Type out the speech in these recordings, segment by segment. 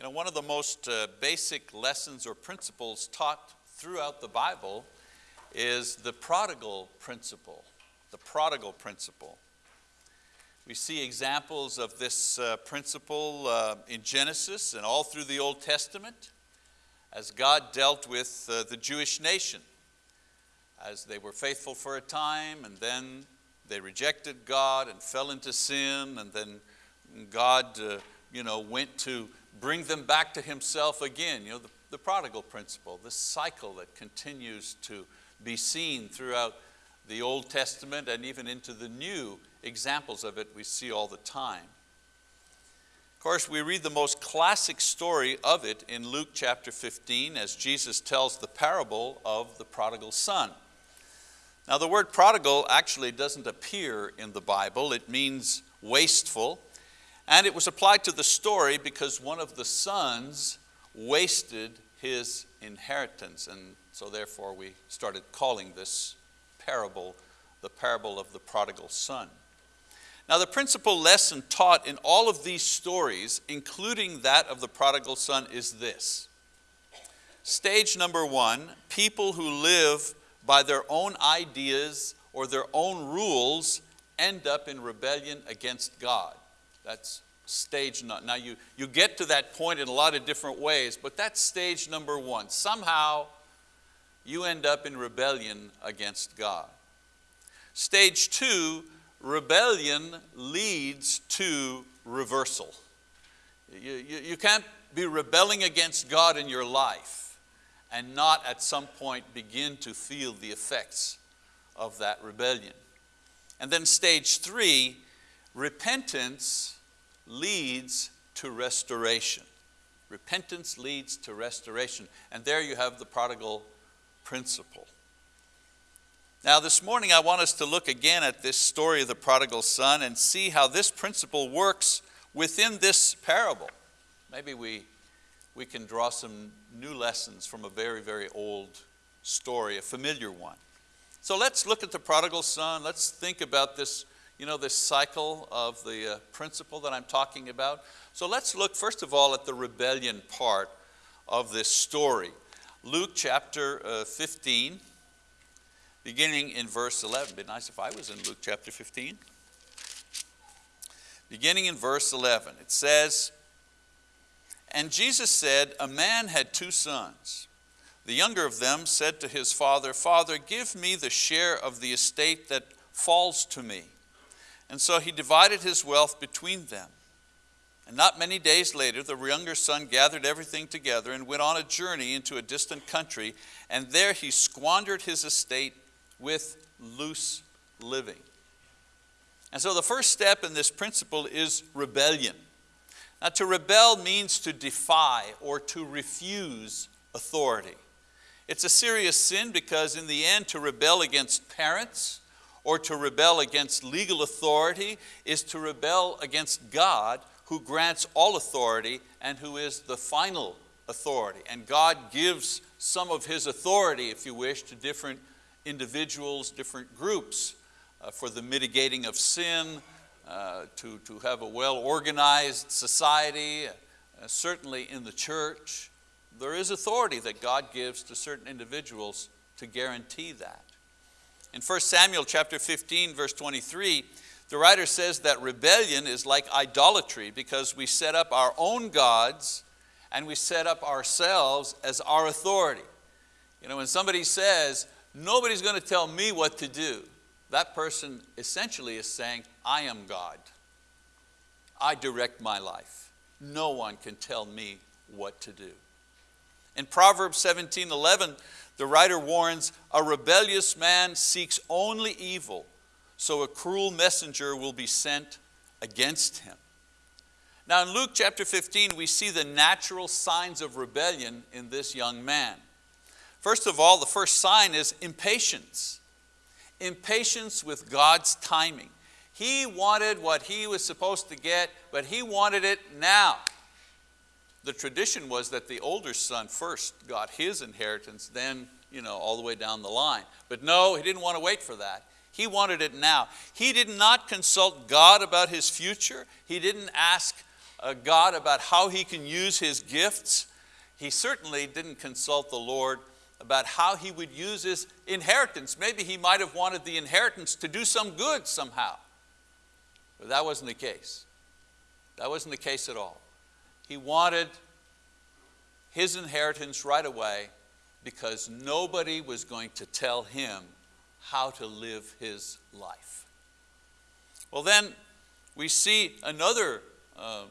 You know, one of the most uh, basic lessons or principles taught throughout the Bible is the prodigal principle, the prodigal principle. We see examples of this uh, principle uh, in Genesis and all through the Old Testament as God dealt with uh, the Jewish nation as they were faithful for a time and then they rejected God and fell into sin and then God uh, you know, went to bring them back to himself again. You know, the, the prodigal principle, this cycle that continues to be seen throughout the Old Testament and even into the New, examples of it we see all the time. Of course, we read the most classic story of it in Luke chapter 15 as Jesus tells the parable of the prodigal son. Now the word prodigal actually doesn't appear in the Bible. It means wasteful. And it was applied to the story because one of the sons wasted his inheritance. And so therefore we started calling this parable the parable of the prodigal son. Now the principal lesson taught in all of these stories, including that of the prodigal son, is this. Stage number one, people who live by their own ideas or their own rules end up in rebellion against God. That's stage, number. now you, you get to that point in a lot of different ways, but that's stage number one. Somehow you end up in rebellion against God. Stage two, rebellion leads to reversal. You, you, you can't be rebelling against God in your life and not at some point begin to feel the effects of that rebellion. And then stage three, repentance leads to restoration. Repentance leads to restoration. And there you have the prodigal principle. Now this morning I want us to look again at this story of the prodigal son and see how this principle works within this parable. Maybe we, we can draw some new lessons from a very, very old story, a familiar one. So let's look at the prodigal son. Let's think about this, you know, this cycle of the uh, principle that I'm talking about. So let's look first of all at the rebellion part of this story. Luke chapter uh, 15, beginning in verse 11. It'd be nice if I was in Luke chapter 15. Beginning in verse 11, it says, And Jesus said, a man had two sons. The younger of them said to his father, Father, give me the share of the estate that falls to me. And so he divided his wealth between them. And not many days later, the younger son gathered everything together and went on a journey into a distant country, and there he squandered his estate with loose living. And so the first step in this principle is rebellion. Now to rebel means to defy or to refuse authority. It's a serious sin because in the end to rebel against parents or to rebel against legal authority is to rebel against God who grants all authority and who is the final authority. And God gives some of His authority, if you wish, to different individuals, different groups uh, for the mitigating of sin, uh, to, to have a well-organized society, uh, certainly in the church. There is authority that God gives to certain individuals to guarantee that. In 1 Samuel chapter 15, verse 23, the writer says that rebellion is like idolatry because we set up our own gods and we set up ourselves as our authority. You know, when somebody says, nobody's going to tell me what to do. That person essentially is saying, I am God. I direct my life. No one can tell me what to do. In Proverbs 17, 11, the writer warns, a rebellious man seeks only evil, so a cruel messenger will be sent against him. Now in Luke chapter 15, we see the natural signs of rebellion in this young man. First of all, the first sign is impatience. Impatience with God's timing. He wanted what he was supposed to get, but he wanted it now. The tradition was that the older son first got his inheritance, then you know, all the way down the line. But no, he didn't want to wait for that. He wanted it now. He did not consult God about his future. He didn't ask uh, God about how he can use his gifts. He certainly didn't consult the Lord about how he would use his inheritance. Maybe he might have wanted the inheritance to do some good somehow. But that wasn't the case. That wasn't the case at all. He wanted his inheritance right away because nobody was going to tell him how to live his life. Well then, we see another uh,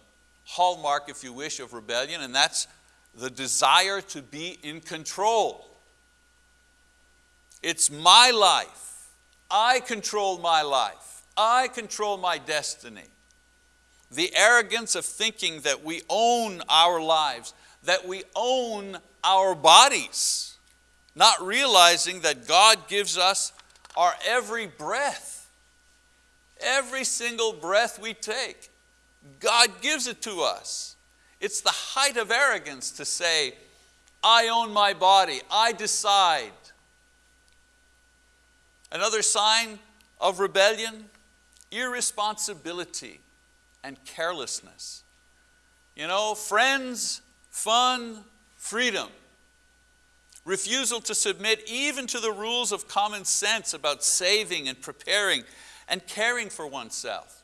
hallmark, if you wish, of rebellion, and that's the desire to be in control. It's my life. I control my life. I control my destiny. The arrogance of thinking that we own our lives, that we own our bodies, not realizing that God gives us our every breath. Every single breath we take, God gives it to us. It's the height of arrogance to say, I own my body, I decide. Another sign of rebellion, irresponsibility and carelessness. You know, friends, fun, freedom. Refusal to submit even to the rules of common sense about saving and preparing and caring for oneself.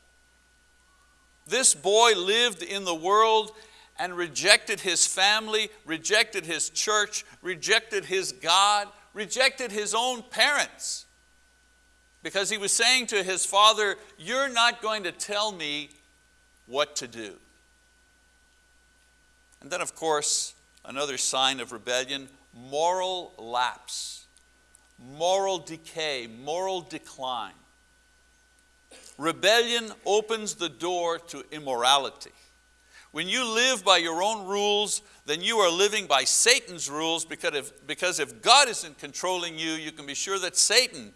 This boy lived in the world and rejected his family, rejected his church, rejected his God, rejected his own parents. Because he was saying to his father, you're not going to tell me what to do. And then of course, another sign of rebellion, moral lapse, moral decay, moral decline. Rebellion opens the door to immorality. When you live by your own rules, then you are living by Satan's rules because if, because if God isn't controlling you, you can be sure that Satan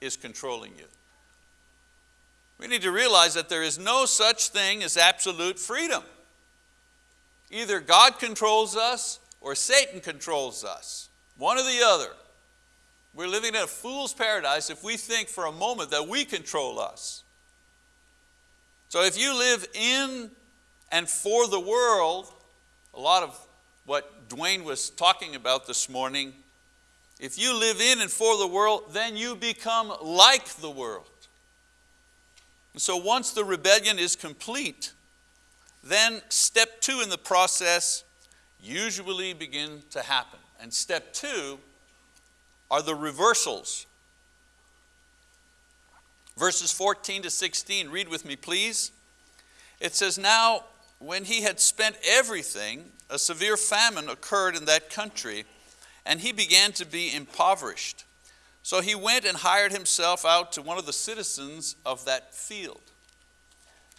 is controlling you. We need to realize that there is no such thing as absolute freedom. Either God controls us or Satan controls us, one or the other. We're living in a fool's paradise if we think for a moment that we control us. So if you live in and for the world, a lot of what Dwayne was talking about this morning, if you live in and for the world, then you become like the world. And so once the rebellion is complete, then step two in the process usually begin to happen. And step two are the reversals. Verses 14 to 16, read with me please. It says, Now when he had spent everything, a severe famine occurred in that country, and he began to be impoverished. So he went and hired himself out to one of the citizens of that field,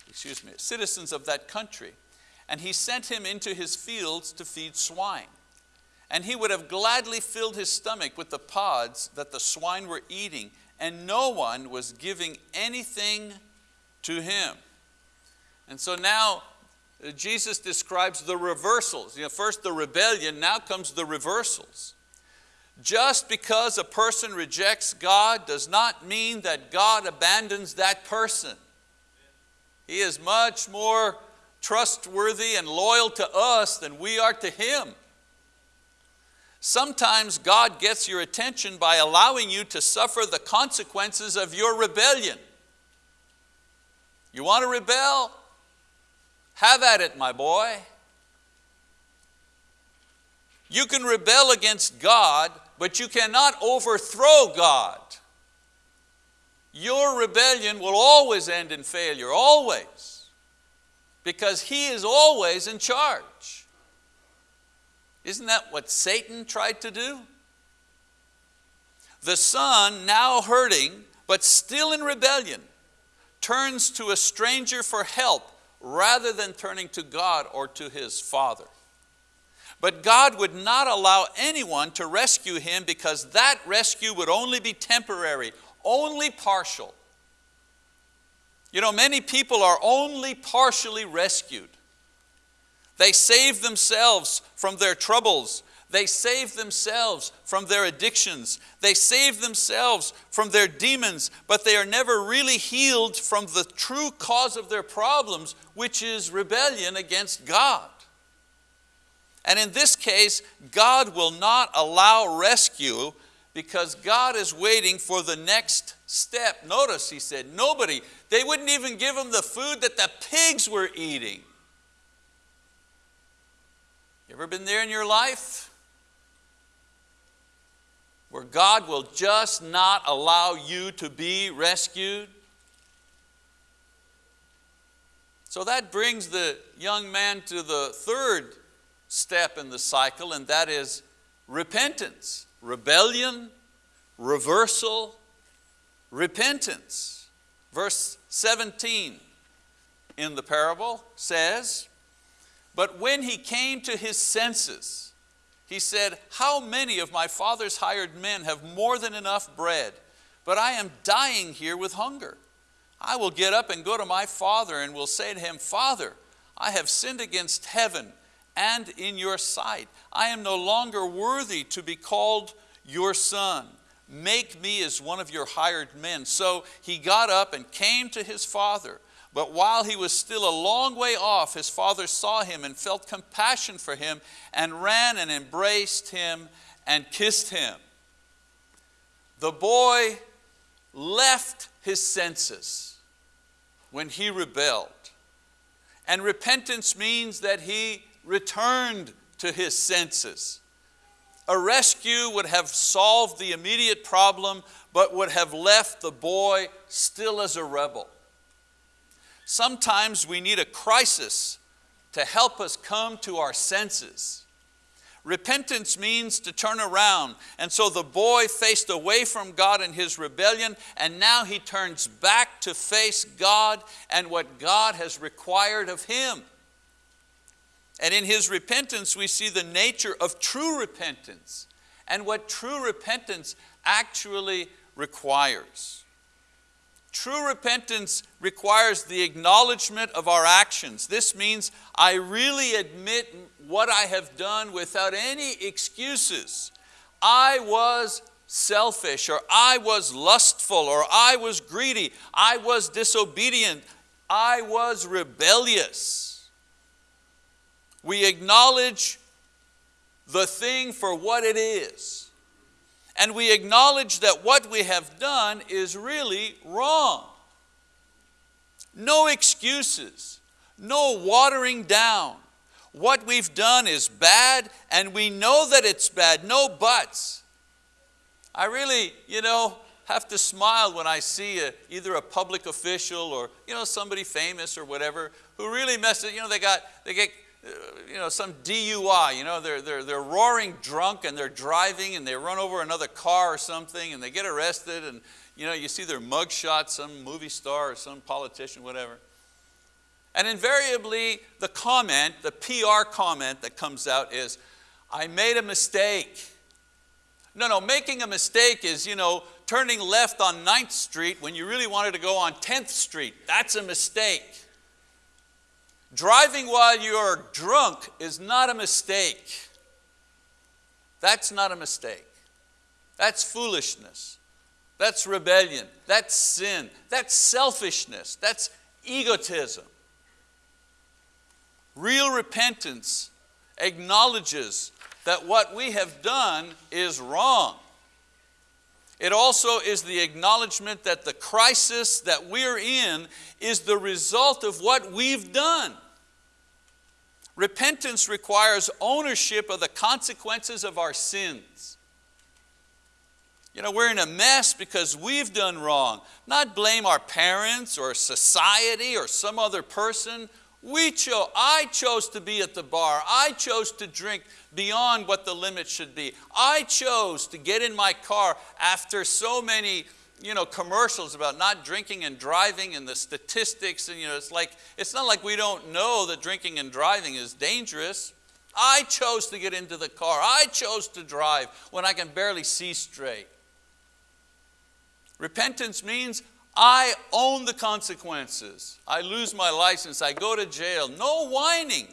excuse me, citizens of that country, and he sent him into his fields to feed swine. And he would have gladly filled his stomach with the pods that the swine were eating, and no one was giving anything to him. And so now uh, Jesus describes the reversals. You know, first the rebellion, now comes the reversals. Just because a person rejects God does not mean that God abandons that person. He is much more trustworthy and loyal to us than we are to Him. Sometimes God gets your attention by allowing you to suffer the consequences of your rebellion. You want to rebel? Have at it, my boy. You can rebel against God but you cannot overthrow God. Your rebellion will always end in failure, always, because He is always in charge. Isn't that what Satan tried to do? The son, now hurting, but still in rebellion, turns to a stranger for help rather than turning to God or to his father. But God would not allow anyone to rescue him because that rescue would only be temporary, only partial. You know, many people are only partially rescued. They save themselves from their troubles. They save themselves from their addictions. They save themselves from their demons, but they are never really healed from the true cause of their problems, which is rebellion against God. And in this case, God will not allow rescue because God is waiting for the next step. Notice he said, nobody, they wouldn't even give him the food that the pigs were eating. You ever been there in your life? where God will just not allow you to be rescued? So that brings the young man to the third step in the cycle, and that is repentance, rebellion, reversal, repentance. Verse 17 in the parable says, But when he came to his senses, he said, how many of my father's hired men have more than enough bread, but I am dying here with hunger. I will get up and go to my father and will say to him, Father, I have sinned against heaven and in your sight. I am no longer worthy to be called your son. Make me as one of your hired men. So he got up and came to his father. But while he was still a long way off, his father saw him and felt compassion for him and ran and embraced him and kissed him. The boy left his senses when he rebelled. And repentance means that he returned to his senses. A rescue would have solved the immediate problem, but would have left the boy still as a rebel. Sometimes we need a crisis to help us come to our senses. Repentance means to turn around. And so the boy faced away from God in his rebellion, and now he turns back to face God and what God has required of him. And in his repentance, we see the nature of true repentance and what true repentance actually requires. True repentance requires the acknowledgement of our actions. This means I really admit what I have done without any excuses. I was selfish, or I was lustful, or I was greedy, I was disobedient, I was rebellious. We acknowledge the thing for what it is and we acknowledge that what we have done is really wrong. No excuses, no watering down. What we've done is bad and we know that it's bad, no buts. I really, you know, have to smile when I see a, either a public official or you know, somebody famous or whatever who really messes, you know, they got, they get you know, some DUI, you know, they're, they're, they're roaring drunk and they're driving and they run over another car or something and they get arrested and you know, you see their mugshot, some movie star or some politician, whatever. And invariably the comment, the PR comment that comes out is, I made a mistake. No, no, making a mistake is, you know, turning left on 9th Street when you really wanted to go on 10th Street. That's a mistake. Driving while you're drunk is not a mistake. That's not a mistake. That's foolishness. That's rebellion. That's sin. That's selfishness. That's egotism. Real repentance acknowledges that what we have done is wrong. It also is the acknowledgement that the crisis that we're in is the result of what we've done. Repentance requires ownership of the consequences of our sins. You know, we're in a mess because we've done wrong. Not blame our parents or society or some other person. We chose, I chose to be at the bar. I chose to drink beyond what the limit should be. I chose to get in my car after so many you know, commercials about not drinking and driving and the statistics. And, you know, it's, like, it's not like we don't know that drinking and driving is dangerous. I chose to get into the car. I chose to drive when I can barely see straight. Repentance means I own the consequences. I lose my license, I go to jail. No whining.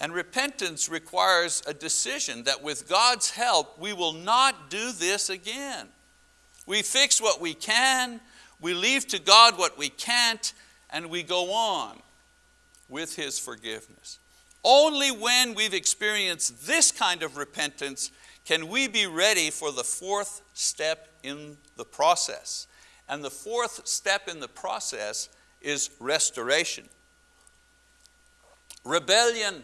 And repentance requires a decision that with God's help, we will not do this again. We fix what we can, we leave to God what we can't, and we go on with His forgiveness. Only when we've experienced this kind of repentance can we be ready for the fourth step in the process. And the fourth step in the process is restoration. Rebellion,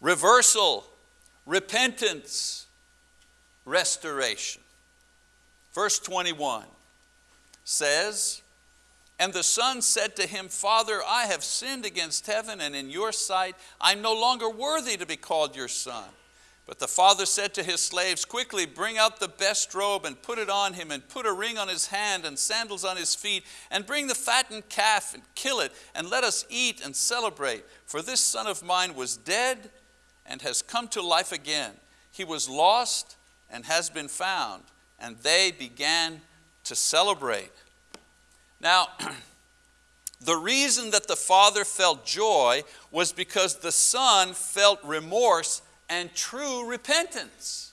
reversal, repentance, restoration. Verse 21 says, and the son said to him, Father, I have sinned against heaven and in your sight. I'm no longer worthy to be called your son. But the father said to his slaves, Quickly bring out the best robe and put it on him, and put a ring on his hand and sandals on his feet, and bring the fattened calf and kill it, and let us eat and celebrate. For this son of mine was dead and has come to life again. He was lost and has been found. And they began to celebrate. Now, the reason that the father felt joy was because the son felt remorse and true repentance.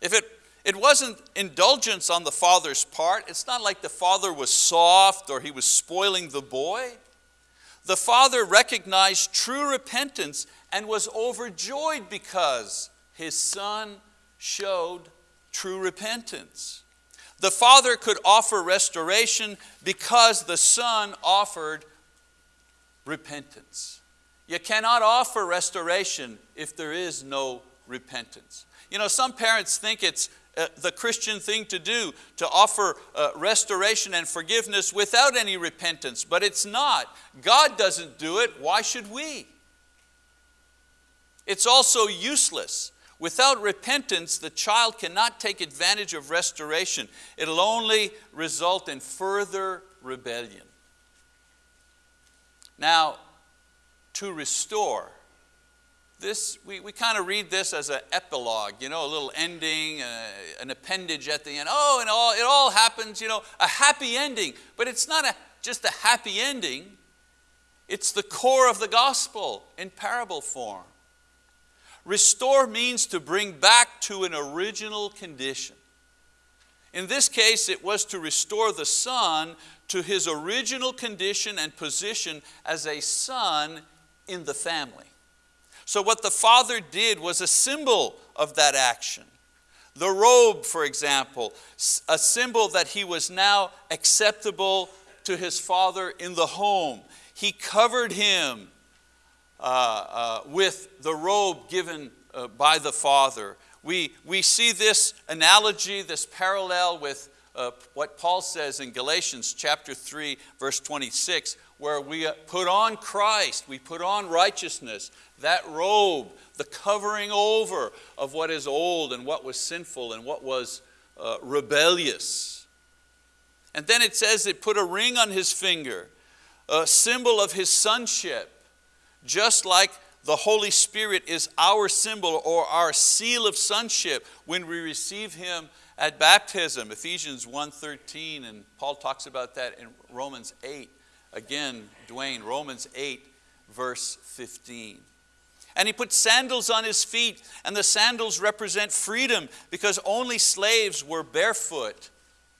If it, it wasn't indulgence on the father's part, it's not like the father was soft or he was spoiling the boy. The father recognized true repentance and was overjoyed because his son showed true repentance. The Father could offer restoration because the Son offered repentance. You cannot offer restoration if there is no repentance. You know, some parents think it's uh, the Christian thing to do to offer uh, restoration and forgiveness without any repentance, but it's not. God doesn't do it, why should we? It's also useless. Without repentance, the child cannot take advantage of restoration. It'll only result in further rebellion. Now, to restore, this, we, we kind of read this as an epilogue, you know, a little ending, uh, an appendage at the end. Oh, and all, it all happens, you know, a happy ending. But it's not a, just a happy ending. It's the core of the gospel in parable form. Restore means to bring back to an original condition. In this case, it was to restore the son to his original condition and position as a son in the family. So what the father did was a symbol of that action. The robe, for example, a symbol that he was now acceptable to his father in the home. He covered him uh, uh, with the robe given uh, by the Father. We, we see this analogy, this parallel with uh, what Paul says in Galatians chapter 3, verse 26, where we put on Christ, we put on righteousness, that robe, the covering over of what is old and what was sinful and what was uh, rebellious. And then it says it put a ring on his finger, a symbol of his sonship just like the Holy Spirit is our symbol or our seal of sonship when we receive Him at baptism, Ephesians 1.13, and Paul talks about that in Romans 8. Again, Dwayne, Romans 8, verse 15. And he put sandals on his feet, and the sandals represent freedom because only slaves were barefoot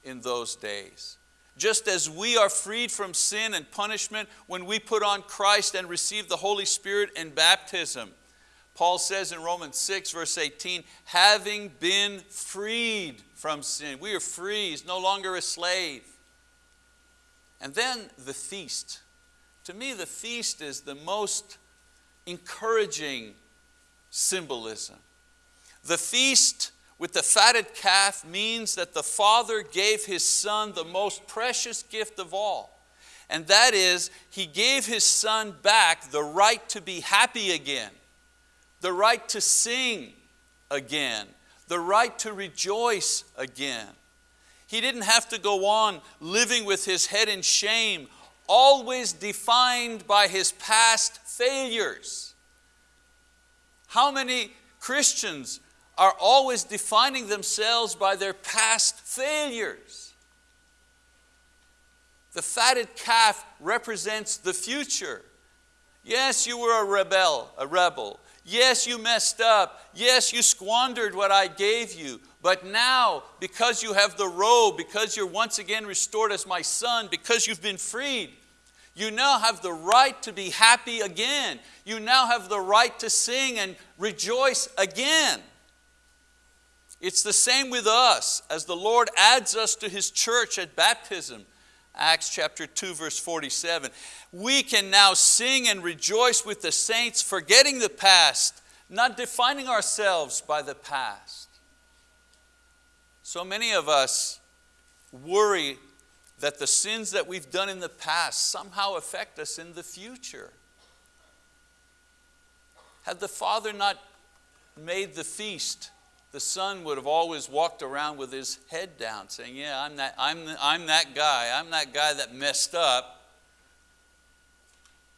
in those days. Just as we are freed from sin and punishment when we put on Christ and receive the Holy Spirit in baptism. Paul says in Romans 6 verse 18, having been freed from sin. We are free, he's no longer a slave. And then the feast. To me the feast is the most encouraging symbolism. The feast with the fatted calf means that the Father gave His Son the most precious gift of all. And that is, He gave His Son back the right to be happy again, the right to sing again, the right to rejoice again. He didn't have to go on living with his head in shame, always defined by his past failures. How many Christians are always defining themselves by their past failures. The fatted calf represents the future. Yes, you were a rebel, a rebel. Yes, you messed up. Yes, you squandered what I gave you. But now, because you have the robe, because you're once again restored as my son, because you've been freed, you now have the right to be happy again. You now have the right to sing and rejoice again. It's the same with us as the Lord adds us to His church at baptism. Acts chapter 2 verse 47. We can now sing and rejoice with the saints, forgetting the past, not defining ourselves by the past. So many of us worry that the sins that we've done in the past somehow affect us in the future. Had the Father not made the feast, the Son would have always walked around with his head down saying, yeah, I'm that, I'm, I'm that guy, I'm that guy that messed up.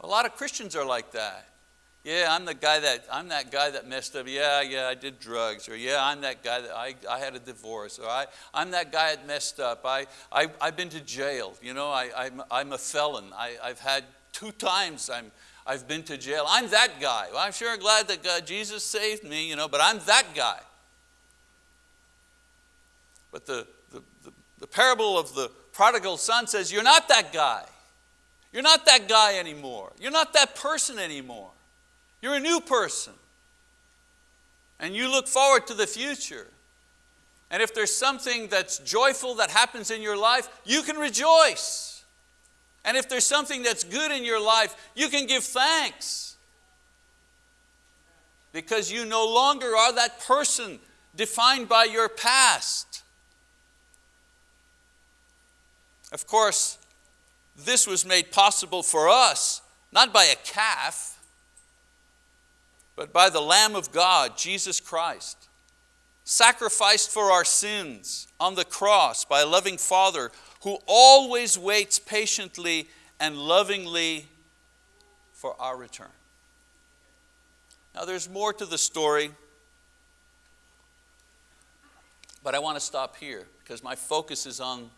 A lot of Christians are like that. Yeah, I'm the guy that, I'm that guy that messed up. Yeah, yeah, I did drugs. Or yeah, I'm that guy that I, I had a divorce. Or I, I'm that guy that messed up. I, I, I've been to jail. You know, I, I'm, I'm a felon. I, I've had two times I'm, I've been to jail. I'm that guy. Well, I'm sure glad that God, Jesus saved me, you know, but I'm that guy. But the, the, the, the parable of the prodigal son says, you're not that guy. You're not that guy anymore. You're not that person anymore. You're a new person. And you look forward to the future. And if there's something that's joyful that happens in your life, you can rejoice. And if there's something that's good in your life, you can give thanks. Because you no longer are that person defined by your past. Of course, this was made possible for us, not by a calf, but by the Lamb of God, Jesus Christ, sacrificed for our sins on the cross by a loving Father who always waits patiently and lovingly for our return. Now there's more to the story, but I want to stop here because my focus is on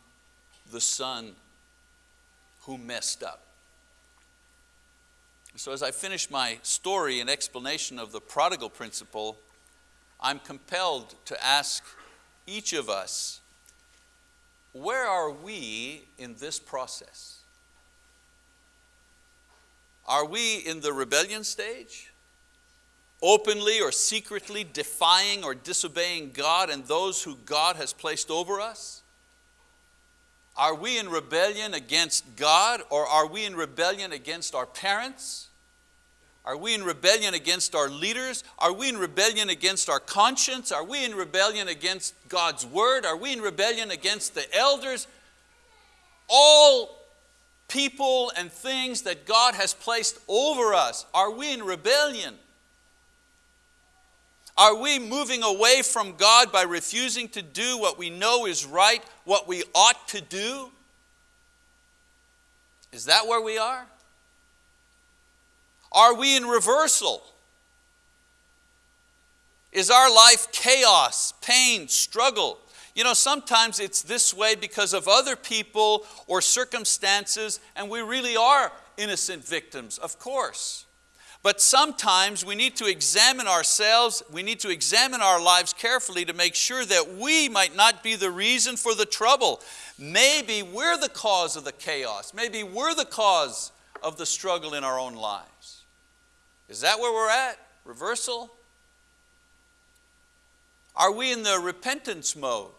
the son who messed up. So as I finish my story and explanation of the prodigal principle, I'm compelled to ask each of us, where are we in this process? Are we in the rebellion stage? Openly or secretly defying or disobeying God and those who God has placed over us? Are we in rebellion against God or are we in rebellion against our parents? Are we in rebellion against our leaders? Are we in rebellion against our conscience? Are we in rebellion against God's word? Are we in rebellion against the elders? All people and things that God has placed over us, are we in rebellion? Are we moving away from God by refusing to do what we know is right, what we ought to do? Is that where we are? Are we in reversal? Is our life chaos, pain, struggle? You know, sometimes it's this way because of other people or circumstances, and we really are innocent victims, of course. But sometimes we need to examine ourselves, we need to examine our lives carefully to make sure that we might not be the reason for the trouble. Maybe we're the cause of the chaos. Maybe we're the cause of the struggle in our own lives. Is that where we're at? Reversal? Are we in the repentance mode?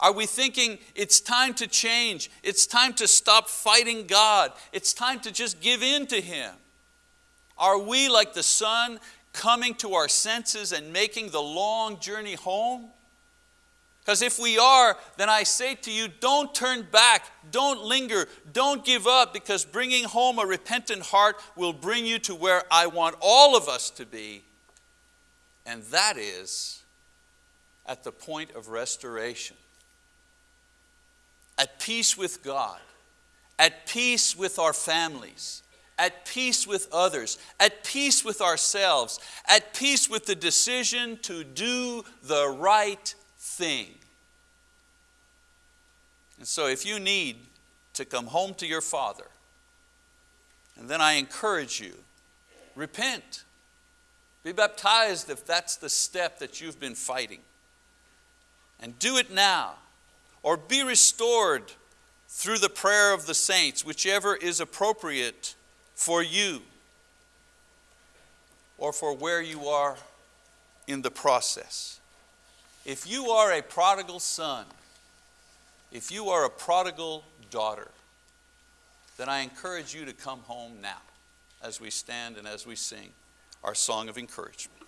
Are we thinking it's time to change? It's time to stop fighting God. It's time to just give in to Him. Are we like the son coming to our senses and making the long journey home? Because if we are, then I say to you, don't turn back, don't linger, don't give up, because bringing home a repentant heart will bring you to where I want all of us to be, and that is at the point of restoration. At peace with God, at peace with our families, at peace with others, at peace with ourselves, at peace with the decision to do the right thing. And so if you need to come home to your Father, and then I encourage you repent. Be baptized if that's the step that you've been fighting. And do it now. Or be restored through the prayer of the saints, whichever is appropriate for you or for where you are in the process. If you are a prodigal son, if you are a prodigal daughter, then I encourage you to come home now as we stand and as we sing our song of encouragement.